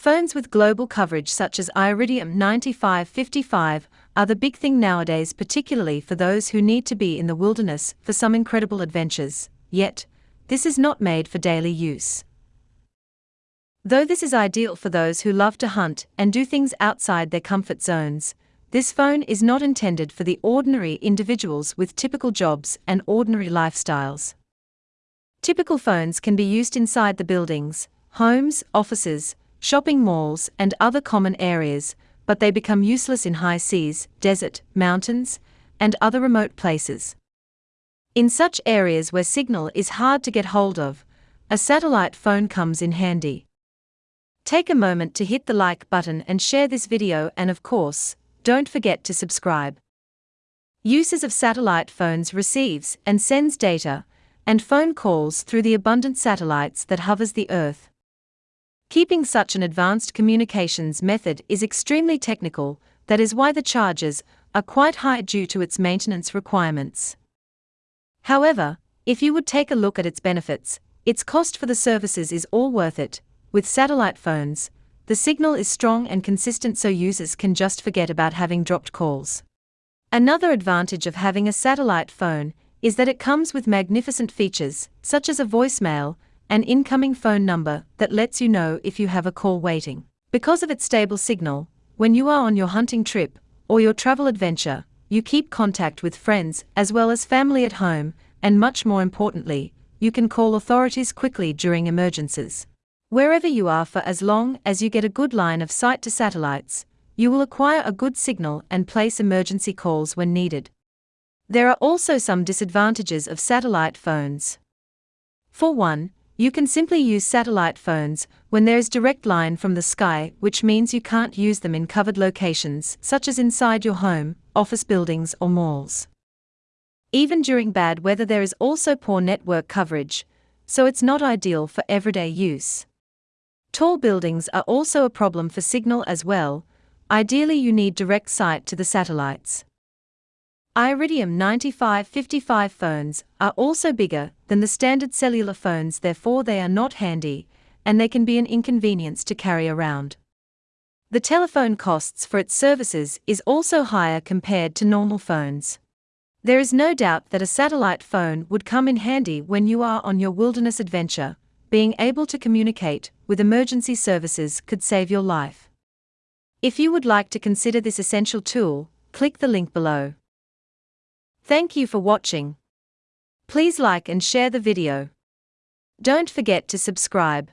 Phones with global coverage such as Iridium 9555 are the big thing nowadays, particularly for those who need to be in the wilderness for some incredible adventures. Yet, this is not made for daily use. Though this is ideal for those who love to hunt and do things outside their comfort zones, this phone is not intended for the ordinary individuals with typical jobs and ordinary lifestyles. Typical phones can be used inside the buildings, homes, offices, shopping malls, and other common areas, but they become useless in high seas, desert, mountains, and other remote places. In such areas where signal is hard to get hold of, a satellite phone comes in handy. Take a moment to hit the like button and share this video and of course, don't forget to subscribe. Uses of satellite phones receives and sends data and phone calls through the abundant satellites that hovers the earth. Keeping such an advanced communications method is extremely technical, that is why the charges are quite high due to its maintenance requirements. However, if you would take a look at its benefits, its cost for the services is all worth it, with satellite phones, the signal is strong and consistent so users can just forget about having dropped calls. Another advantage of having a satellite phone is that it comes with magnificent features, such as a voicemail, an incoming phone number that lets you know if you have a call waiting. Because of its stable signal, when you are on your hunting trip or your travel adventure, you keep contact with friends as well as family at home, and much more importantly, you can call authorities quickly during emergencies. Wherever you are for as long as you get a good line of sight to satellites, you will acquire a good signal and place emergency calls when needed. There are also some disadvantages of satellite phones. For one, you can simply use satellite phones when there is direct line from the sky, which means you can't use them in covered locations such as inside your home, office buildings, or malls. Even during bad weather, there is also poor network coverage, so it's not ideal for everyday use. Tall buildings are also a problem for signal as well, ideally, you need direct sight to the satellites. Iridium 9555 phones are also bigger than the standard cellular phones, therefore, they are not handy and they can be an inconvenience to carry around. The telephone costs for its services is also higher compared to normal phones. There is no doubt that a satellite phone would come in handy when you are on your wilderness adventure, being able to communicate with emergency services could save your life. If you would like to consider this essential tool, click the link below. Thank you for watching. Please like and share the video. Don't forget to subscribe.